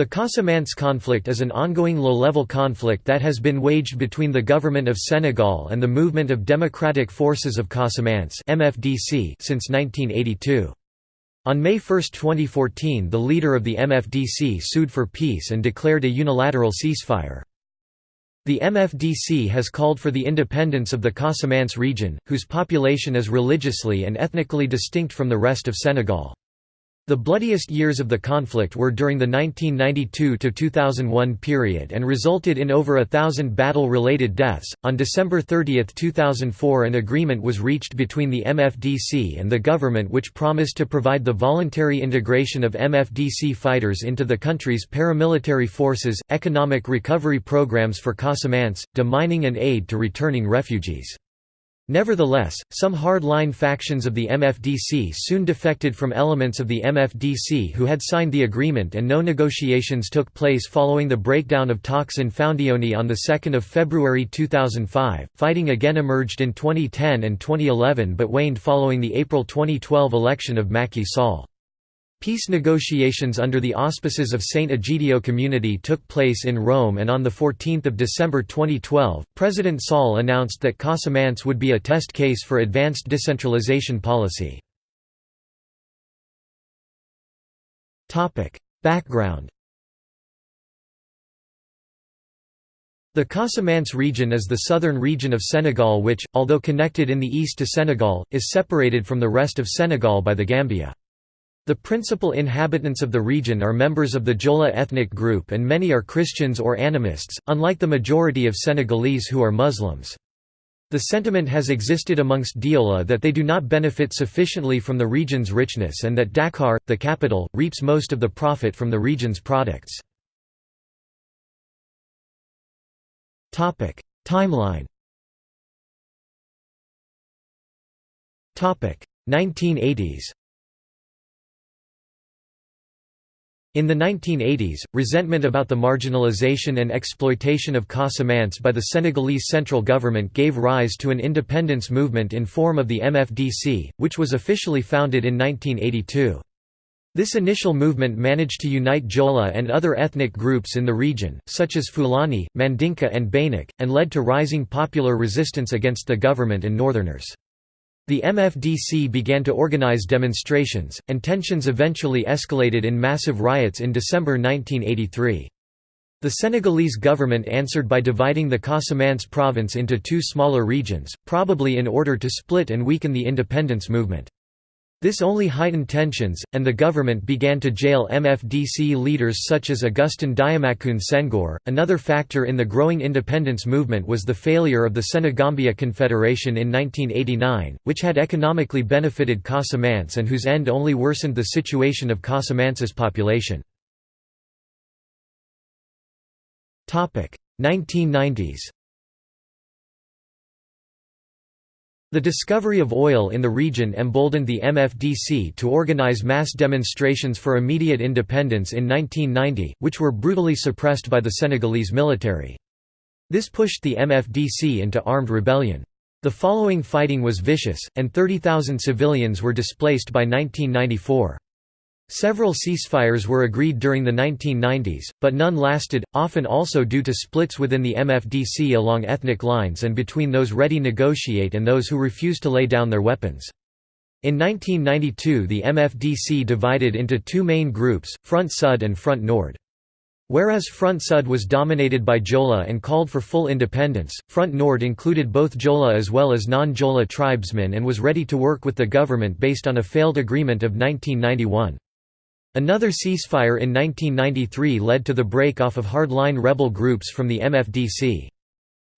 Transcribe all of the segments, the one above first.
The Casamance conflict is an ongoing low-level conflict that has been waged between the government of Senegal and the Movement of Democratic Forces of Casamance since 1982. On May 1, 2014 the leader of the MFDC sued for peace and declared a unilateral ceasefire. The MFDC has called for the independence of the Casamance region, whose population is religiously and ethnically distinct from the rest of Senegal. The bloodiest years of the conflict were during the 1992–2001 period and resulted in over a thousand battle-related deaths. On December 30, 2004 an agreement was reached between the MFDC and the government which promised to provide the voluntary integration of MFDC fighters into the country's paramilitary forces, economic recovery programs for Casamance, demining and aid to returning refugees. Nevertheless, some hard-line factions of the MFDC soon defected from elements of the MFDC who had signed the agreement and no negotiations took place following the breakdown of talks in Foundiougne on 2 February 2005. Fighting again emerged in 2010 and 2011 but waned following the April 2012 election of Macky Sall. Peace negotiations under the auspices of St. Egidio Community took place in Rome and on 14 December 2012, President Sall announced that Casamance would be a test case for advanced decentralization policy. Background The Casamance region is the southern region of Senegal which, although connected in the east to Senegal, is separated from the rest of Senegal by the Gambia. The principal inhabitants of the region are members of the Jola ethnic group and many are Christians or animists, unlike the majority of Senegalese who are Muslims. The sentiment has existed amongst Diola that they do not benefit sufficiently from the region's richness and that Dakar, the capital, reaps most of the profit from the region's products. Timeline 1980s In the 1980s, resentment about the marginalization and exploitation of Casamance by the Senegalese central government gave rise to an independence movement in form of the MFDC, which was officially founded in 1982. This initial movement managed to unite Jola and other ethnic groups in the region, such as Fulani, Mandinka and Banach, and led to rising popular resistance against the government and northerners. The MFDC began to organize demonstrations, and tensions eventually escalated in massive riots in December 1983. The Senegalese government answered by dividing the Casamance province into two smaller regions, probably in order to split and weaken the independence movement. This only heightened tensions, and the government began to jail MFDC leaders such as Augustin Diamacoune Senghor. Another factor in the growing independence movement was the failure of the Senegambia Confederation in 1989, which had economically benefited Casamance and whose end only worsened the situation of Casamance's population. 1990s The discovery of oil in the region emboldened the MFDC to organize mass demonstrations for immediate independence in 1990, which were brutally suppressed by the Senegalese military. This pushed the MFDC into armed rebellion. The following fighting was vicious, and 30,000 civilians were displaced by 1994. Several ceasefires were agreed during the 1990s, but none lasted, often also due to splits within the MFDC along ethnic lines and between those ready negotiate and those who refuse to lay down their weapons. In 1992 the MFDC divided into two main groups, Front Sud and Front Nord. Whereas Front Sud was dominated by Jola and called for full independence, Front Nord included both Jola as well as non-Jola tribesmen and was ready to work with the government based on a failed agreement of 1991. Another ceasefire in 1993 led to the break-off of hardline rebel groups from the MFDC.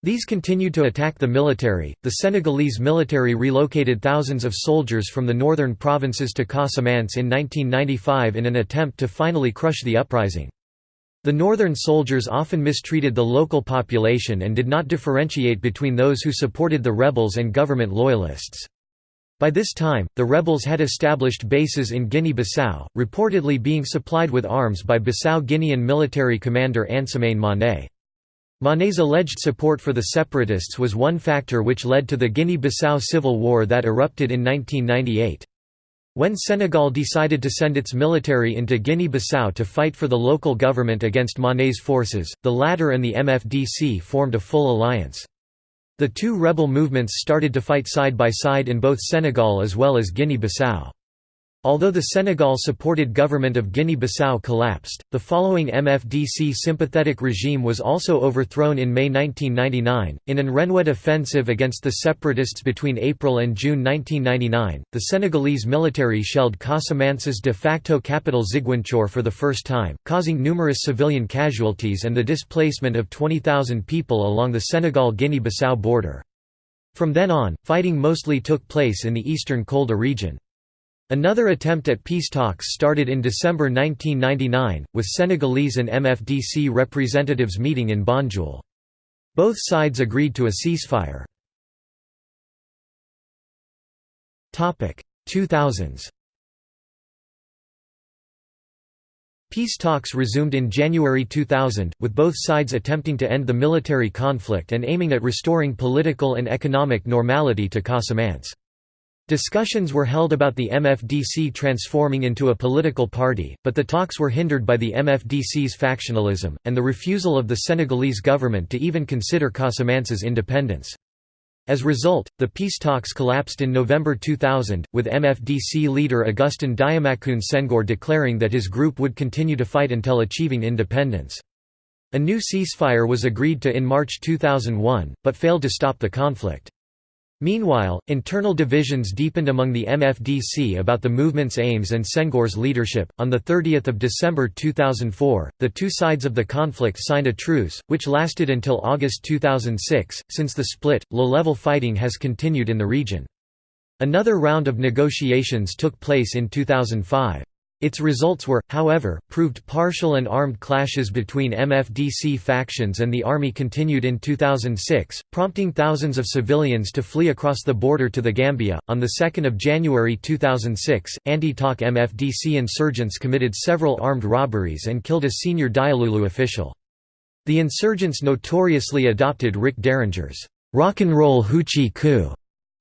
These continued to attack the military. The Senegalese military relocated thousands of soldiers from the northern provinces to Casamance in 1995 in an attempt to finally crush the uprising. The northern soldiers often mistreated the local population and did not differentiate between those who supported the rebels and government loyalists. By this time, the rebels had established bases in Guinea-Bissau, reportedly being supplied with arms by Bissau-Guinean military commander Ansoumana Mané. Mané's alleged support for the separatists was one factor which led to the Guinea-Bissau civil war that erupted in 1998. When Senegal decided to send its military into Guinea-Bissau to fight for the local government against Mané's forces, the latter and the MFDC formed a full alliance. The two rebel movements started to fight side by side in both Senegal as well as Guinea-Bissau. Although the Senegal-supported government of Guinea-Bissau collapsed, the following MFDC-sympathetic regime was also overthrown in May 1999. In an Renoued offensive against the separatists between April and June 1999, the Senegalese military shelled Casamance's de facto capital Ziguinchor for the first time, causing numerous civilian casualties and the displacement of 20,000 people along the Senegal-Guinea-Bissau border. From then on, fighting mostly took place in the eastern Kolda region. Another attempt at peace talks started in December 1999, with Senegalese and MFDC representatives meeting in Banjul. Both sides agreed to a ceasefire. 2000s Peace talks resumed in January 2000, with both sides attempting to end the military conflict and aiming at restoring political and economic normality to Casamance. Discussions were held about the MFDC transforming into a political party, but the talks were hindered by the MFDC's factionalism, and the refusal of the Senegalese government to even consider Casamance's independence. As a result, the peace talks collapsed in November 2000, with MFDC leader Augustin Diamacoune Senghor declaring that his group would continue to fight until achieving independence. A new ceasefire was agreed to in March 2001, but failed to stop the conflict. Meanwhile, internal divisions deepened among the MFDC about the movement's aims and Senghor's leadership. On the 30th of December 2004, the two sides of the conflict signed a truce, which lasted until August 2006. Since the split, low-level fighting has continued in the region. Another round of negotiations took place in 2005. Its results were, however, proved partial and armed clashes between MFDC factions and the army continued in 2006, prompting thousands of civilians to flee across the border to the Gambia. On the 2nd of January 2006, anti-talk MFDC insurgents committed several armed robberies and killed a senior Dialoulou official. The insurgents notoriously adopted Rick Derringer's rock and roll hoochie coo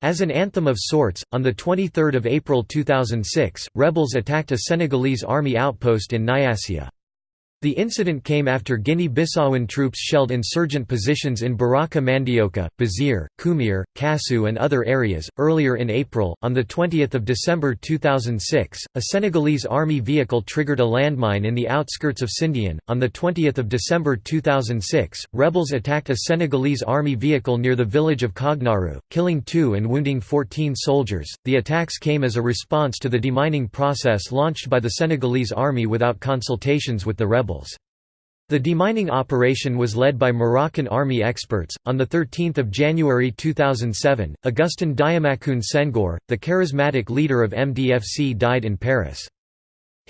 as an anthem of sorts, on 23 April 2006, rebels attacked a Senegalese army outpost in Niassia. The incident came after Guinea-Bissauan troops shelled insurgent positions in Baraka Mandioka, Bazir, Kumir, Kassou, and other areas. Earlier in April, on the 20th of December 2006, a Senegalese army vehicle triggered a landmine in the outskirts of Sindian. On the 20th of December 2006, rebels attacked a Senegalese army vehicle near the village of Cognaru, killing two and wounding 14 soldiers. The attacks came as a response to the demining process launched by the Senegalese army without consultations with the rebels The demining operation was led by Moroccan army experts. On the 13th of January 2007, Augustin Diamacoune Senghor, the charismatic leader of MDFC, died in Paris.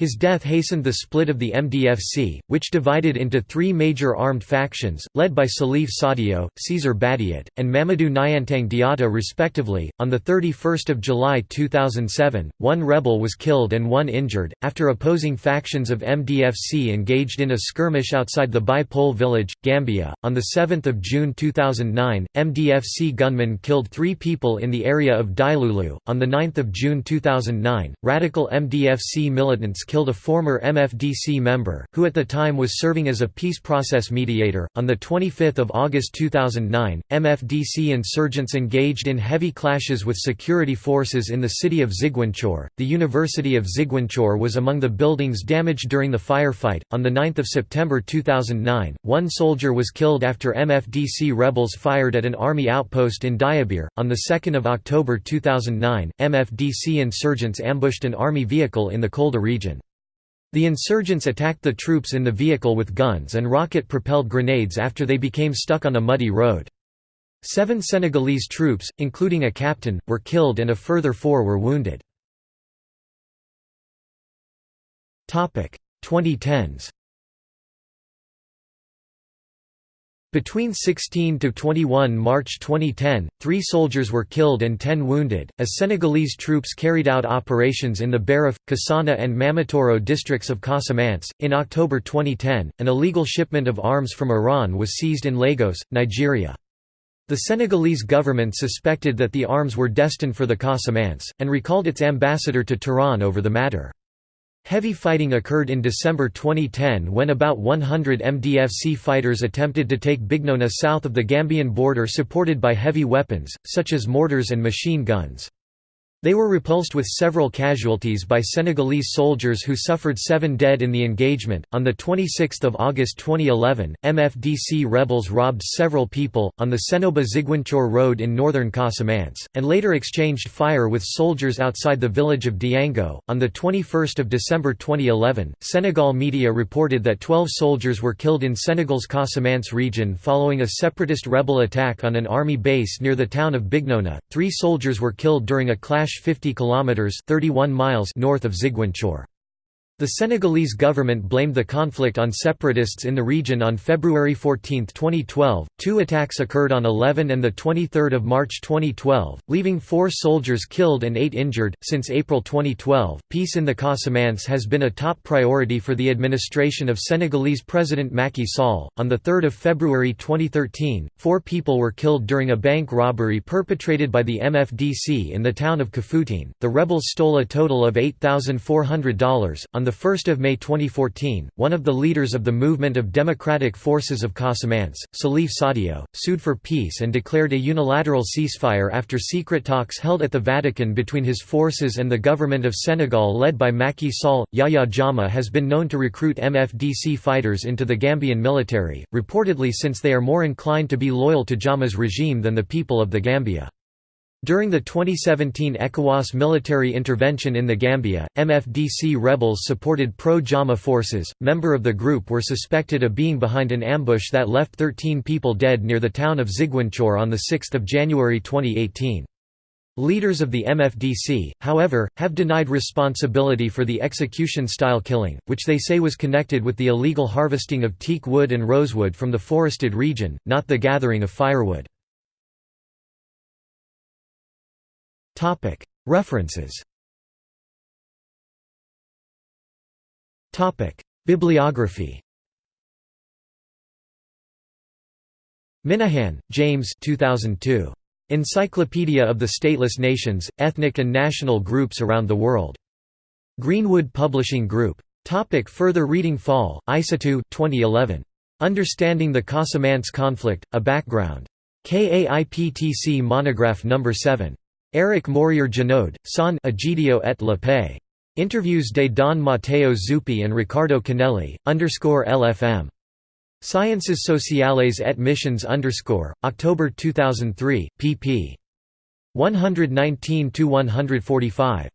His death hastened the split of the MDFC, which divided into three major armed factions, led by Salif Sadio, Cesar Badiate, and Mamadou Niantang Diatta respectively. On 31 July 2007, one rebel was killed and one injured, after opposing factions of MDFC engaged in a skirmish outside the Bi-Pole village, Gambia. On 7 June 2009, MDFC gunmen killed three people in the area of Dialoulou. On 9 June 2009, radical MDFC militants killed a former MFDC member, who at the time was serving as a peace process mediator. On 25 August 2009, MFDC insurgents engaged in heavy clashes with security forces in the city of Ziguinchor. The University of Ziguinchor was among the buildings damaged during the firefight. On 9 September 2009, one soldier was killed after MFDC rebels fired at an army outpost in Diabir. On 2 October 2009, MFDC insurgents ambushed an army vehicle in the Kolda region. The insurgents attacked the troops in the vehicle with guns and rocket-propelled grenades after they became stuck on a muddy road. Seven Senegalese troops, including a captain, were killed and a further four were wounded. 2010s Between 16 to 21 March 2010, three soldiers were killed and ten wounded, as Senegalese troops carried out operations in the Barif, Kassana, and Mamatoro districts of Casamance. In October 2010, an illegal shipment of arms from Iran was seized in Lagos, Nigeria. The Senegalese government suspected that the arms were destined for the Casamance, and recalled its ambassador to Tehran over the matter. Heavy fighting occurred in December 2010 when about 100 MDFC fighters attempted to take Bignona south of the Gambian border supported by heavy weapons, such as mortars and machine guns. They were repulsed with several casualties by Senegalese soldiers who suffered seven dead in the engagement. On 26 August 2011, MFDC rebels robbed several people, on the Senoba Ziguinchor road in northern Casamance, and later exchanged fire with soldiers outside the village of Diango. On 21 December 2011, Senegal media reported that 12 soldiers were killed in Senegal's Casamance region following a separatist rebel attack on an army base near the town of Bignona. Three soldiers were killed during a clash 50 kilometers 31 miles north of Ziguinchor. The Senegalese government blamed the conflict on separatists in the region on February 14, 2012. Two attacks occurred on 11 and the 23 March 2012, leaving four soldiers killed and eight injured. Since April 2012, peace in the Casamance has been a top priority for the administration of Senegalese President Macky Sall. On the 3 February 2013, four people were killed during a bank robbery perpetrated by the MFDC in the town of Kafountine. The rebels stole a total of $8,400. On 1 May 2014, one of the leaders of the Movement of Democratic Forces of Casamance, Salif Sadio, sued for peace and declared a unilateral ceasefire after secret talks held at the Vatican between his forces and the government of Senegal led by Macky Sall. Yahya Jammeh has been known to recruit MFDC fighters into the Gambian military, reportedly since they are more inclined to be loyal to Jammeh's regime than the people of the Gambia. During the 2017 ECOWAS military intervention in the Gambia, MFDC rebels supported pro-Jammeh forces. Member of the group were suspected of being behind an ambush that left 13 people dead near the town of Ziguinchor on 6 January 2018. Leaders of the MFDC, however, have denied responsibility for the execution-style killing, which they say was connected with the illegal harvesting of teak wood and rosewood from the forested region, not the gathering of firewood. References Bibliography Minahan, James 2002. Encyclopedia of the Stateless Nations, Ethnic and National Groups Around the World. Greenwood Publishing Group. Topic further reading Fall, Isatu 2011. Understanding the Casamance Conflict, A Background. KAIPTC Monograph No. 7. Eric Morier Genoud, San Egidio et la Paix. Interviews de Don Matteo Zuppi and Ricardo Canelli, underscore LFM. Sciences Sociales et Missions underscore, October 2003, pp. 119–145.